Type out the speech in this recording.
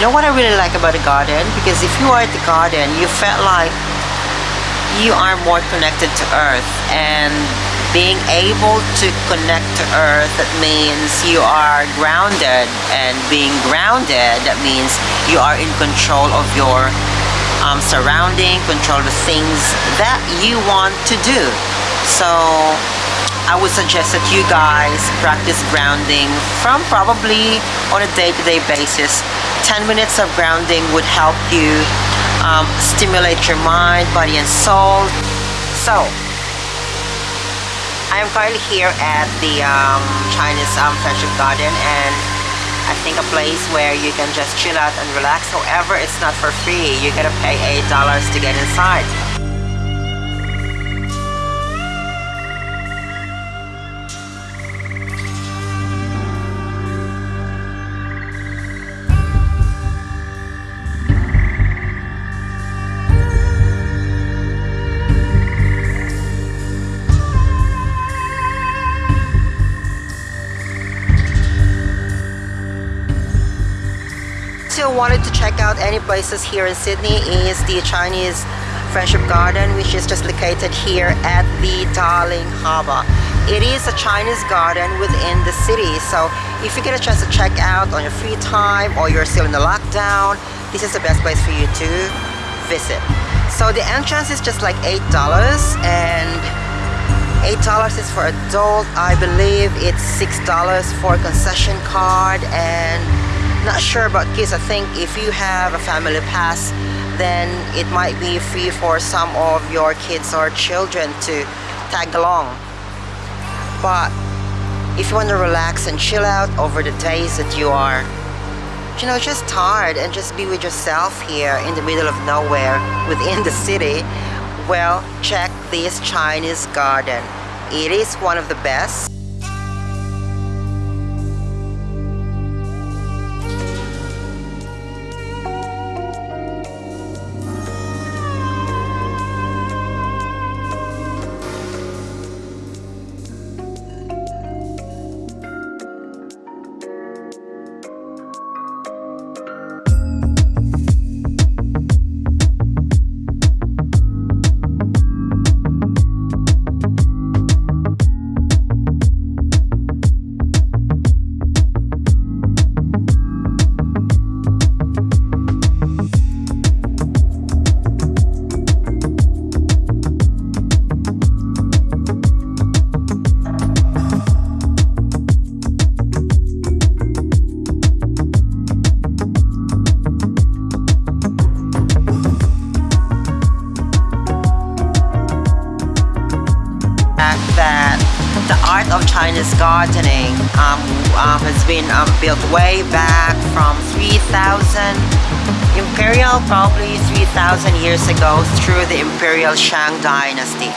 You know what I really like about the garden? Because if you are at the garden, you felt like you are more connected to earth. And being able to connect to earth that means you are grounded. And being grounded that means you are in control of your um, surrounding control the things that you want to do. So I would suggest that you guys practice grounding from probably on a day-to-day -day basis 10 minutes of grounding would help you um, stimulate your mind body and soul so I am currently here at the um, Chinese um, Friendship Garden and I think a place where you can just chill out and relax. However, it's not for free. You gotta pay $8 to get inside. Still wanted to check out any places here in Sydney is the Chinese Friendship Garden which is just located here at the Darling Harbour. It is a Chinese garden within the city so if you get a chance to check out on your free time or you're still in the lockdown this is the best place for you to visit. So the entrance is just like $8 and $8 is for adult. I believe it's $6 for a concession card and not sure about kids. I think if you have a family pass then it might be free for some of your kids or children to tag along. But if you want to relax and chill out over the days that you are you know just tired and just be with yourself here in the middle of nowhere within the city well check this Chinese garden. It is one of the best art of Chinese gardening um, um, has been um, built way back from 3000 Imperial probably 3000 years ago through the Imperial Shang dynasty